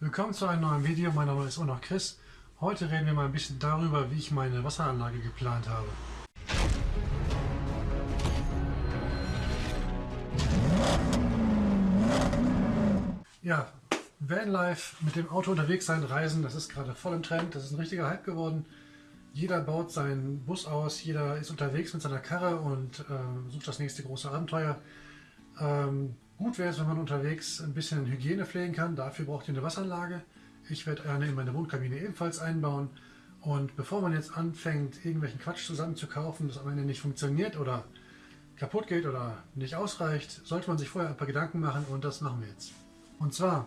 Willkommen zu einem neuen Video. Mein Name ist auch noch Chris. Heute reden wir mal ein bisschen darüber, wie ich meine Wasseranlage geplant habe. Ja, Vanlife, mit dem Auto unterwegs sein, reisen, das ist gerade voll im Trend. Das ist ein richtiger Hype geworden. Jeder baut seinen Bus aus, jeder ist unterwegs mit seiner Karre und äh, sucht das nächste große Abenteuer. Ähm, gut wäre es, wenn man unterwegs ein bisschen Hygiene pflegen kann. Dafür braucht ihr eine Wasseranlage. Ich werde eine in meine Wohnkabine ebenfalls einbauen. Und bevor man jetzt anfängt, irgendwelchen Quatsch zusammenzukaufen, das am Ende nicht funktioniert oder kaputt geht oder nicht ausreicht, sollte man sich vorher ein paar Gedanken machen und das machen wir jetzt. Und zwar,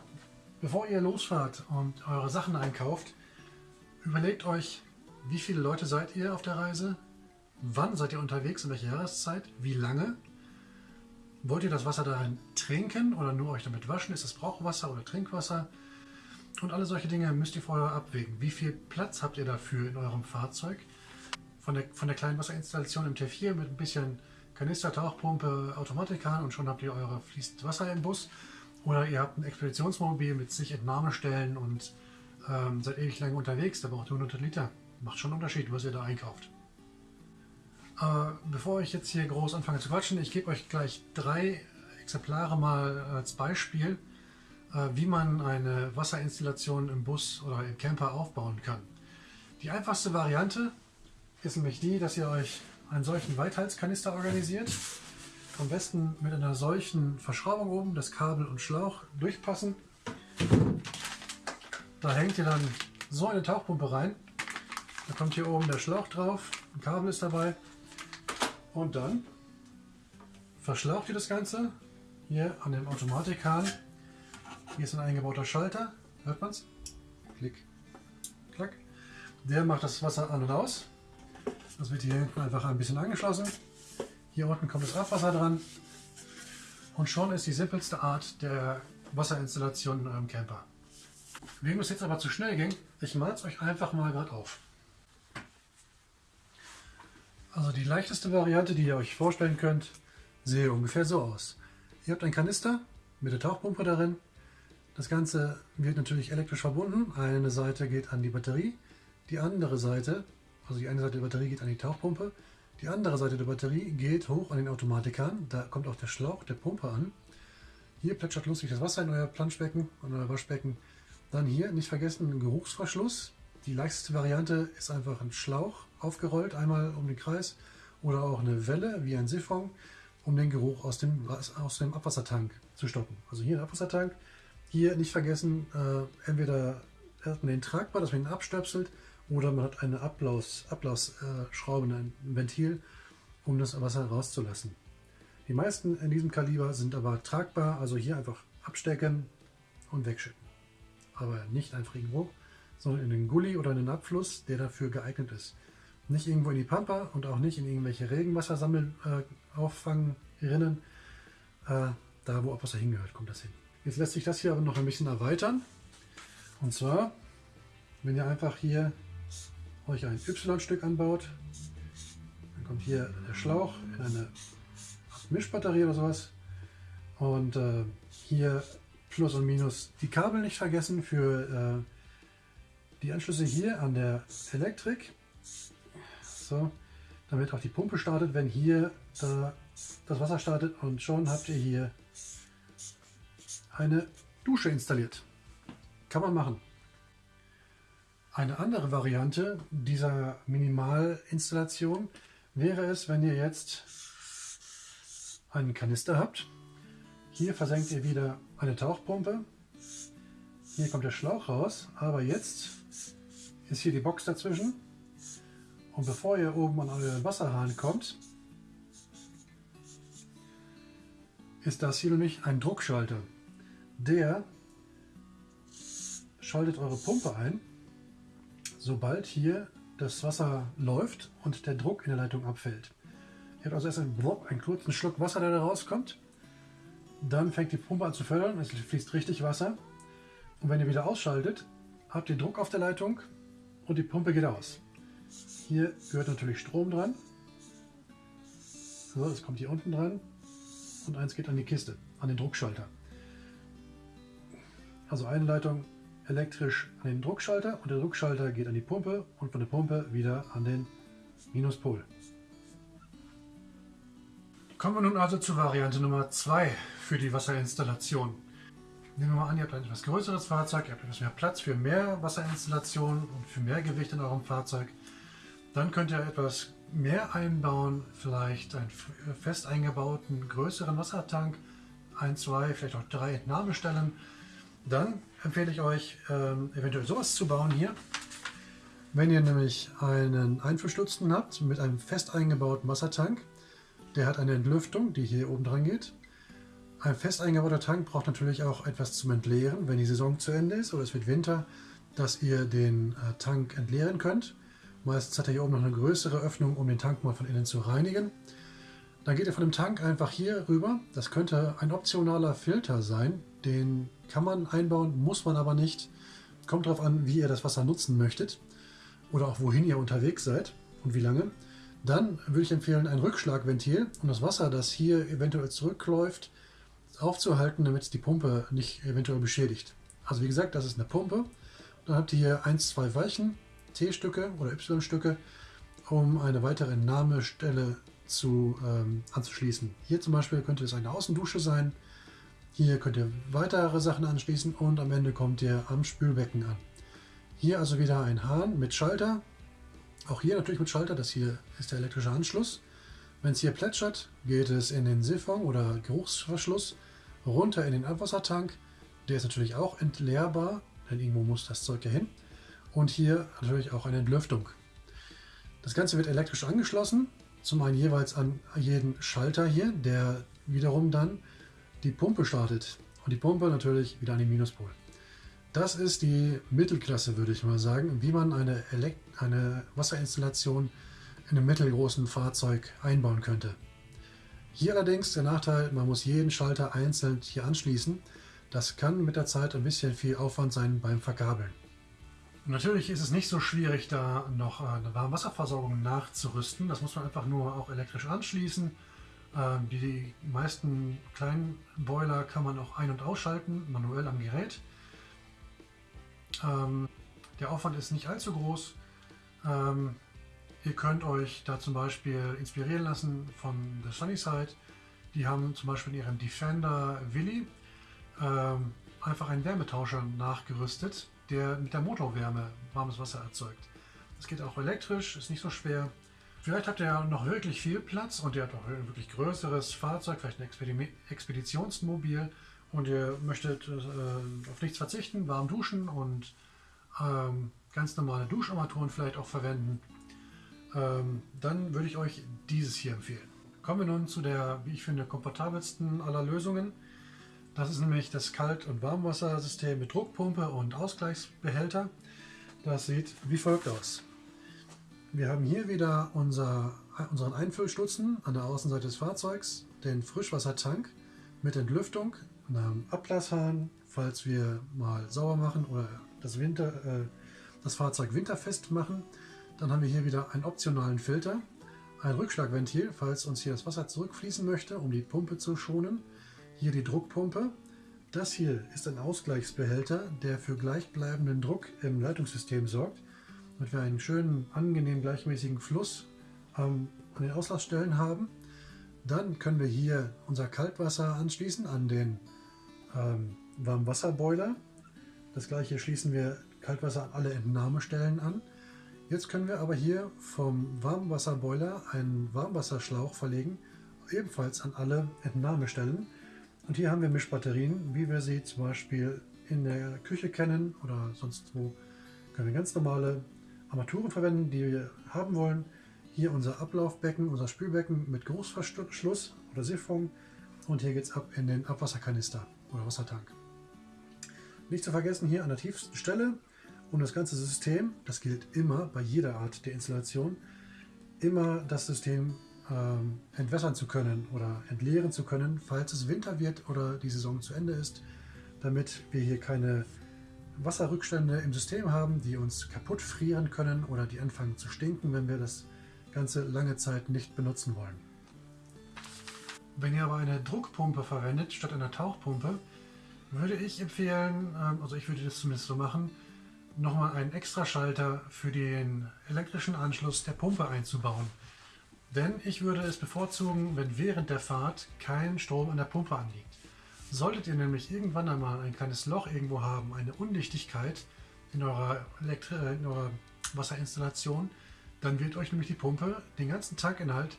bevor ihr losfahrt und eure Sachen einkauft, überlegt euch, wie viele Leute seid ihr auf der Reise? Wann seid ihr unterwegs? In welcher Jahreszeit? Wie lange? Wollt ihr das Wasser darin trinken oder nur euch damit waschen? Ist es Brauchwasser oder Trinkwasser? Und alle solche Dinge müsst ihr vorher abwägen. Wie viel Platz habt ihr dafür in eurem Fahrzeug? Von der, von der kleinen Wasserinstallation im T4 mit ein bisschen Kanister, Tauchpumpe, Automatikhahn und schon habt ihr eure fließend Wasser im Bus. Oder ihr habt ein Expeditionsmobil mit sich Entnahmestellen und ähm, seid ewig lange unterwegs, da braucht ihr 100 Liter macht schon einen Unterschied, was ihr da einkauft. Äh, bevor ich jetzt hier groß anfange zu quatschen, ich gebe euch gleich drei Exemplare mal als Beispiel, äh, wie man eine Wasserinstallation im Bus oder im Camper aufbauen kann. Die einfachste Variante ist nämlich die, dass ihr euch einen solchen Weithalskanister organisiert. Am besten mit einer solchen Verschraubung oben, das Kabel und Schlauch durchpassen. Da hängt ihr dann so eine Tauchpumpe rein da kommt hier oben der Schlauch drauf, ein Kabel ist dabei und dann verschlaucht ihr das Ganze hier an dem Automatikhahn. Hier ist ein eingebauter Schalter, hört man es? Klick, klack. Der macht das Wasser an und aus. Das wird hier hinten einfach ein bisschen angeschlossen. Hier unten kommt das Abwasser dran. Und schon ist die simpelste Art der Wasserinstallation in eurem Camper. Wem es jetzt aber zu schnell ging, ich male es euch einfach mal gerade auf. Also die leichteste Variante, die ihr euch vorstellen könnt, sehe ungefähr so aus. Ihr habt einen Kanister mit der Tauchpumpe darin. Das Ganze wird natürlich elektrisch verbunden. Eine Seite geht an die Batterie, die andere Seite, also die eine Seite der Batterie geht an die Tauchpumpe, die andere Seite der Batterie geht hoch an den Automatikern. Da kommt auch der Schlauch der Pumpe an. Hier plätschert lustig das Wasser in euer Planschbecken, in euer Waschbecken. Dann hier, nicht vergessen, Geruchsverschluss. Die leichteste Variante ist einfach ein Schlauch aufgerollt, einmal um den Kreis oder auch eine Welle wie ein Siphon, um den Geruch aus dem, aus dem Abwassertank zu stoppen. Also hier ein Abwassertank, hier nicht vergessen, äh, entweder hat man den tragbar, dass man ihn abstöpselt, oder man hat eine Ablaus, Ablausschraube, ein Ventil, um das Wasser rauszulassen. Die meisten in diesem Kaliber sind aber tragbar, also hier einfach abstecken und wegschütten. Aber nicht einfach irgendwo, sondern in den Gully oder in den Abfluss, der dafür geeignet ist. Nicht irgendwo in die Pampa und auch nicht in irgendwelche Regenwassersammel äh, Auffangrinnen. Äh, da, wo Abwasser hingehört, kommt das hin. Jetzt lässt sich das hier aber noch ein bisschen erweitern. Und zwar, wenn ihr einfach hier euch ein Y-Stück anbaut, dann kommt hier der Schlauch in eine Mischbatterie oder sowas. Und äh, hier Plus und Minus die Kabel nicht vergessen für äh, die Anschlüsse hier an der Elektrik. So, damit auch die Pumpe startet, wenn hier da das Wasser startet und schon habt ihr hier eine Dusche installiert. Kann man machen. Eine andere Variante dieser Minimalinstallation wäre es, wenn ihr jetzt einen Kanister habt. Hier versenkt ihr wieder eine Tauchpumpe. Hier kommt der Schlauch raus, aber jetzt ist hier die Box dazwischen. Und bevor ihr oben an euren Wasserhahn kommt, ist das hier nämlich ein Druckschalter. Der schaltet eure Pumpe ein, sobald hier das Wasser läuft und der Druck in der Leitung abfällt. Ihr habt also erst einen, einen kurzen Schluck Wasser, der da rauskommt. Dann fängt die Pumpe an zu fördern, es fließt richtig Wasser. Und wenn ihr wieder ausschaltet, habt ihr Druck auf der Leitung und die Pumpe geht aus. Hier gehört natürlich Strom dran. So, das kommt hier unten dran. Und eins geht an die Kiste, an den Druckschalter. Also eine Leitung elektrisch an den Druckschalter und der Druckschalter geht an die Pumpe und von der Pumpe wieder an den Minuspol. Kommen wir nun also zur Variante Nummer 2 für die Wasserinstallation. Nehmen wir mal an, ihr habt ein etwas größeres Fahrzeug, ihr habt etwas mehr Platz für mehr Wasserinstallation und für mehr Gewicht in eurem Fahrzeug. Dann könnt ihr etwas mehr einbauen, vielleicht einen fest eingebauten größeren Wassertank, ein, zwei, vielleicht auch drei Entnahmestellen. Dann empfehle ich euch, ähm, eventuell sowas zu bauen hier. Wenn ihr nämlich einen Einfüllstutzen habt mit einem fest eingebauten Wassertank, der hat eine Entlüftung, die hier oben dran geht. Ein fest eingebauter Tank braucht natürlich auch etwas zum Entleeren, wenn die Saison zu Ende ist oder es wird Winter, dass ihr den äh, Tank entleeren könnt. Meistens hat er hier oben noch eine größere Öffnung, um den Tank mal von innen zu reinigen. Dann geht ihr von dem Tank einfach hier rüber. Das könnte ein optionaler Filter sein. Den kann man einbauen, muss man aber nicht. Kommt darauf an, wie ihr das Wasser nutzen möchtet oder auch wohin ihr unterwegs seid und wie lange. Dann würde ich empfehlen, ein Rückschlagventil, um das Wasser, das hier eventuell zurückläuft, aufzuhalten, damit es die Pumpe nicht eventuell beschädigt. Also wie gesagt, das ist eine Pumpe. Dann habt ihr hier 1, 2 Weichen, T-Stücke oder Y-Stücke, um eine weitere Entnahmestelle zu, ähm, anzuschließen. Hier zum Beispiel könnte es eine Außendusche sein. Hier könnt ihr weitere Sachen anschließen und am Ende kommt ihr am Spülbecken an. Hier also wieder ein Hahn mit Schalter. Auch hier natürlich mit Schalter, das hier ist der elektrische Anschluss. Wenn es hier plätschert, geht es in den Siphon oder Geruchsverschluss runter in den Abwassertank. Der ist natürlich auch entleerbar, denn irgendwo muss das Zeug ja hin. Und hier natürlich auch eine Entlüftung. Das Ganze wird elektrisch angeschlossen, zum einen jeweils an jeden Schalter hier, der wiederum dann die Pumpe startet. Und die Pumpe natürlich wieder an den Minuspol. Das ist die Mittelklasse, würde ich mal sagen, wie man eine, Elekt eine Wasserinstallation in einem mittelgroßen Fahrzeug einbauen könnte. Hier allerdings der Nachteil, man muss jeden Schalter einzeln hier anschließen. Das kann mit der Zeit ein bisschen viel Aufwand sein beim Verkabeln. Natürlich ist es nicht so schwierig, da noch eine Warmwasserversorgung nachzurüsten. Das muss man einfach nur auch elektrisch anschließen. Ähm, die meisten kleinen Boiler kann man auch ein- und ausschalten, manuell am Gerät. Ähm, der Aufwand ist nicht allzu groß. Ähm, Ihr könnt euch da zum Beispiel inspirieren lassen von The Sunnyside. Die haben zum Beispiel in ihrem Defender Willy einfach einen Wärmetauscher nachgerüstet, der mit der Motorwärme warmes Wasser erzeugt. Das geht auch elektrisch, ist nicht so schwer. Vielleicht habt ihr noch wirklich viel Platz und ihr habt auch ein wirklich größeres Fahrzeug, vielleicht ein Expeditionsmobil und ihr möchtet äh, auf nichts verzichten, warm duschen und ähm, ganz normale Duscharmaturen vielleicht auch verwenden ähm, dann würde ich euch dieses hier empfehlen. Kommen wir nun zu der, wie ich finde, komfortabelsten aller Lösungen. Das ist nämlich das Kalt- und Warmwassersystem mit Druckpumpe und Ausgleichsbehälter. Das sieht wie folgt aus. Wir haben hier wieder unser, unseren Einfüllstutzen an der Außenseite des Fahrzeugs, den Frischwassertank mit Entlüftung, einem Ablasshahn, falls wir mal sauber machen oder das, Winter, äh, das Fahrzeug winterfest machen. Dann haben wir hier wieder einen optionalen Filter, ein Rückschlagventil, falls uns hier das Wasser zurückfließen möchte, um die Pumpe zu schonen. Hier die Druckpumpe. Das hier ist ein Ausgleichsbehälter, der für gleichbleibenden Druck im Leitungssystem sorgt, damit wir einen schönen, angenehm gleichmäßigen Fluss ähm, an den Auslassstellen haben. Dann können wir hier unser Kaltwasser anschließen an den ähm, Warmwasserboiler. Das gleiche schließen wir Kaltwasser an alle Entnahmestellen an. Jetzt können wir aber hier vom Warmwasserboiler einen Warmwasserschlauch verlegen, ebenfalls an alle Entnahmestellen. Und hier haben wir Mischbatterien, wie wir sie zum Beispiel in der Küche kennen oder sonst wo. Können wir ganz normale Armaturen verwenden, die wir haben wollen. Hier unser Ablaufbecken, unser Spülbecken mit Großverschluss oder Siphon. Und hier geht es ab in den Abwasserkanister oder Wassertank. Nicht zu vergessen, hier an der tiefsten Stelle um das ganze System, das gilt immer bei jeder Art der Installation, immer das System ähm, entwässern zu können oder entleeren zu können, falls es Winter wird oder die Saison zu Ende ist, damit wir hier keine Wasserrückstände im System haben, die uns kaputt frieren können oder die anfangen zu stinken, wenn wir das Ganze lange Zeit nicht benutzen wollen. Wenn ihr aber eine Druckpumpe verwendet statt einer Tauchpumpe, würde ich empfehlen, ähm, also ich würde das zumindest so machen, nochmal einen Extraschalter für den elektrischen Anschluss der Pumpe einzubauen. Denn ich würde es bevorzugen, wenn während der Fahrt kein Strom an der Pumpe anliegt. Solltet ihr nämlich irgendwann einmal ein kleines Loch irgendwo haben, eine Undichtigkeit in eurer, Elektri äh, in eurer Wasserinstallation, dann wird euch nämlich die Pumpe den ganzen Tankinhalt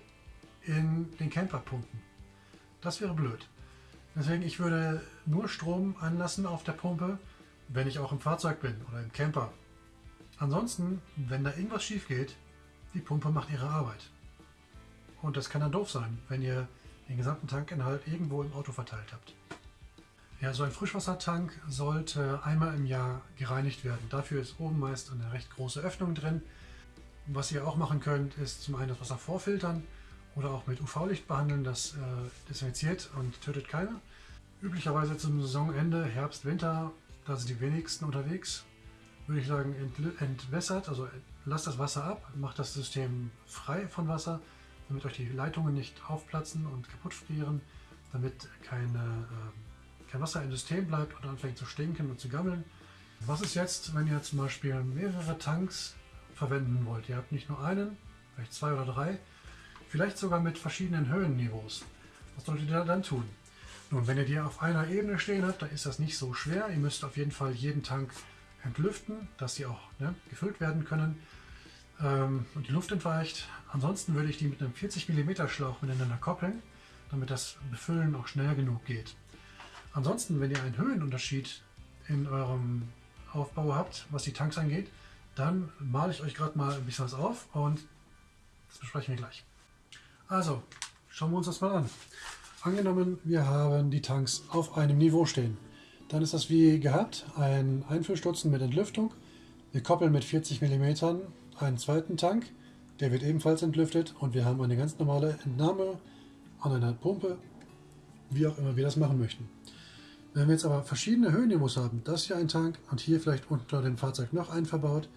in den Camper pumpen. Das wäre blöd. Deswegen, ich würde nur Strom anlassen auf der Pumpe, wenn ich auch im Fahrzeug bin oder im Camper. Ansonsten, wenn da irgendwas schief geht, die Pumpe macht ihre Arbeit. Und das kann dann doof sein, wenn ihr den gesamten Tankinhalt irgendwo im Auto verteilt habt. Ja, so ein Frischwassertank sollte einmal im Jahr gereinigt werden. Dafür ist oben meist eine recht große Öffnung drin. Was ihr auch machen könnt, ist zum einen das Wasser vorfiltern oder auch mit UV-Licht behandeln. Das äh, desinfiziert und tötet Keime. Üblicherweise zum Saisonende, Herbst, Winter, da sind die wenigsten unterwegs, würde ich sagen, entwässert, also lasst das Wasser ab, macht das System frei von Wasser, damit euch die Leitungen nicht aufplatzen und kaputt frieren, damit keine, äh, kein Wasser im System bleibt und anfängt zu stinken und zu gammeln. Was ist jetzt, wenn ihr zum Beispiel mehrere Tanks verwenden wollt? Ihr habt nicht nur einen, vielleicht zwei oder drei, vielleicht sogar mit verschiedenen Höhenniveaus. Was solltet ihr dann tun? Nun, wenn ihr die auf einer Ebene stehen habt, dann ist das nicht so schwer. Ihr müsst auf jeden Fall jeden Tank entlüften, dass sie auch ne, gefüllt werden können ähm, und die Luft entweicht. Ansonsten würde ich die mit einem 40 mm Schlauch miteinander koppeln, damit das Befüllen auch schnell genug geht. Ansonsten, wenn ihr einen Höhenunterschied in eurem Aufbau habt, was die Tanks angeht, dann male ich euch gerade mal ein bisschen was auf und das besprechen wir gleich. Also, schauen wir uns das mal an. Angenommen, wir haben die Tanks auf einem Niveau stehen. Dann ist das wie gehabt, ein Einfüllstutzen mit Entlüftung. Wir koppeln mit 40 mm einen zweiten Tank, der wird ebenfalls entlüftet und wir haben eine ganz normale Entnahme an einer Pumpe, wie auch immer wir das machen möchten. Wenn wir jetzt aber verschiedene Höhenniveaus haben, das hier ein Tank und hier vielleicht unter dem Fahrzeug noch einen verbaut,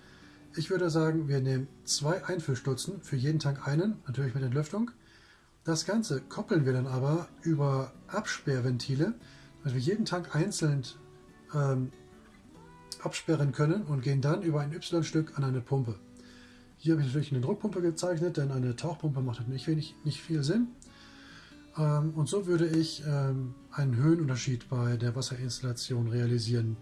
ich würde sagen, wir nehmen zwei Einfüllstutzen, für jeden Tank einen, natürlich mit Entlüftung, das Ganze koppeln wir dann aber über Absperrventile, dass wir jeden Tank einzeln ähm, absperren können und gehen dann über ein Y-Stück an eine Pumpe. Hier habe ich natürlich eine Druckpumpe gezeichnet, denn eine Tauchpumpe macht nicht, wenig, nicht viel Sinn. Ähm, und so würde ich ähm, einen Höhenunterschied bei der Wasserinstallation realisieren.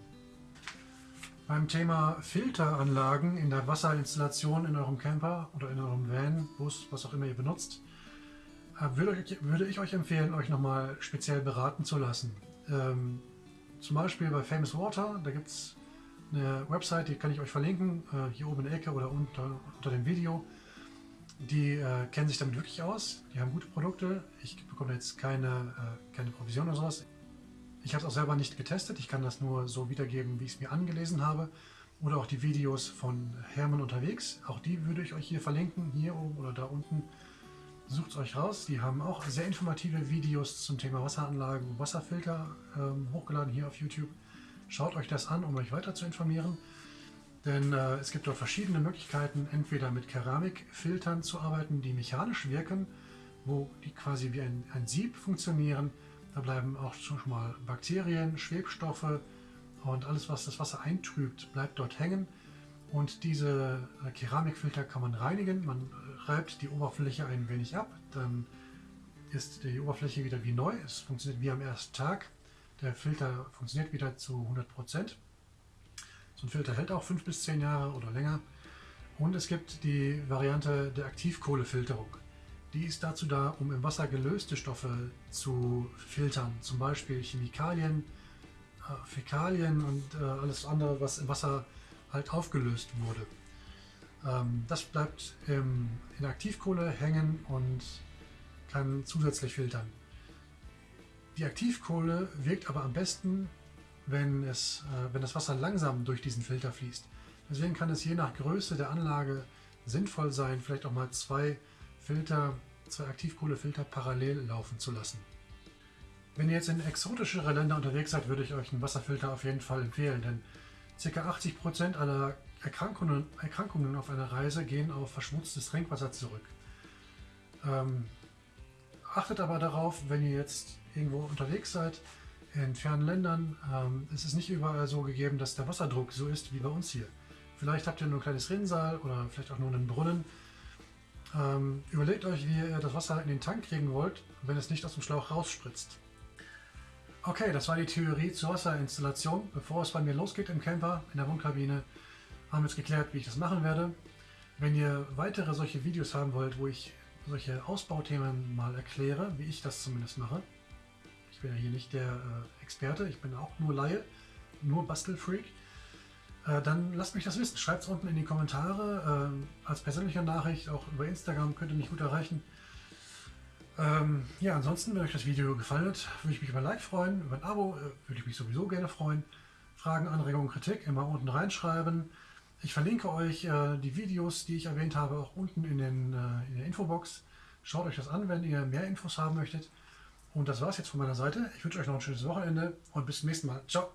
Beim Thema Filteranlagen in der Wasserinstallation in eurem Camper oder in eurem Van, Bus, was auch immer ihr benutzt, äh, würde, würde ich euch empfehlen, euch nochmal speziell beraten zu lassen. Ähm, zum Beispiel bei Famous Water, da gibt es eine Website, die kann ich euch verlinken, äh, hier oben in der Ecke oder unter, unter dem Video. Die äh, kennen sich damit wirklich aus, die haben gute Produkte. Ich bekomme jetzt keine, äh, keine Provision oder sowas. Ich habe es auch selber nicht getestet, ich kann das nur so wiedergeben, wie ich es mir angelesen habe. Oder auch die Videos von Hermann unterwegs, auch die würde ich euch hier verlinken, hier oben oder da unten. Sucht es euch raus. Die haben auch sehr informative Videos zum Thema Wasseranlagen und Wasserfilter ähm, hochgeladen hier auf YouTube. Schaut euch das an, um euch weiter zu informieren. Denn äh, es gibt dort verschiedene Möglichkeiten, entweder mit Keramikfiltern zu arbeiten, die mechanisch wirken, wo die quasi wie ein, ein Sieb funktionieren. Da bleiben auch schon mal Bakterien, Schwebstoffe und alles, was das Wasser eintrübt, bleibt dort hängen. Und diese äh, Keramikfilter kann man reinigen. Man äh, reibt die Oberfläche ein wenig ab, dann ist die Oberfläche wieder wie neu. Es funktioniert wie am ersten Tag. Der Filter funktioniert wieder zu 100%. So ein Filter hält auch 5 bis 10 Jahre oder länger. Und es gibt die Variante der Aktivkohlefilterung. Die ist dazu da, um im Wasser gelöste Stoffe zu filtern, zum Beispiel Chemikalien, äh, Fäkalien und äh, alles andere, was im Wasser halt aufgelöst wurde. Ähm, das bleibt in Aktivkohle hängen und kann zusätzlich filtern. Die Aktivkohle wirkt aber am besten, wenn, es, äh, wenn das Wasser langsam durch diesen Filter fließt. Deswegen kann es je nach Größe der Anlage sinnvoll sein, vielleicht auch mal zwei Filter, zwei Aktivkohlefilter parallel laufen zu lassen. Wenn ihr jetzt in exotischere Länder unterwegs seid, würde ich euch einen Wasserfilter auf jeden Fall empfehlen, denn Ca. 80% aller Erkrankungen, Erkrankungen auf einer Reise gehen auf verschmutztes Trinkwasser zurück. Ähm, achtet aber darauf, wenn ihr jetzt irgendwo unterwegs seid, in fernen Ländern ähm, ist es nicht überall so gegeben, dass der Wasserdruck so ist wie bei uns hier. Vielleicht habt ihr nur ein kleines Rinnsal oder vielleicht auch nur einen Brunnen. Ähm, überlegt euch, wie ihr das Wasser in den Tank kriegen wollt, wenn es nicht aus dem Schlauch rausspritzt. Okay, das war die Theorie zur Wasserinstallation. Bevor es bei mir losgeht im Camper, in der Wohnkabine, haben wir jetzt geklärt, wie ich das machen werde. Wenn ihr weitere solche Videos haben wollt, wo ich solche Ausbauthemen mal erkläre, wie ich das zumindest mache, ich bin ja hier nicht der äh, Experte, ich bin auch nur Laie, nur Bastelfreak, äh, dann lasst mich das wissen. Schreibt es unten in die Kommentare, äh, als persönliche Nachricht, auch über Instagram könnt ihr mich gut erreichen. Ähm, ja, ansonsten, wenn euch das Video gefallen hat, würde ich mich über ein Like freuen, über ein Abo äh, würde ich mich sowieso gerne freuen. Fragen, Anregungen, Kritik immer unten reinschreiben. Ich verlinke euch äh, die Videos, die ich erwähnt habe, auch unten in, den, äh, in der Infobox. Schaut euch das an, wenn ihr mehr Infos haben möchtet. Und das war es jetzt von meiner Seite. Ich wünsche euch noch ein schönes Wochenende und bis zum nächsten Mal. Ciao!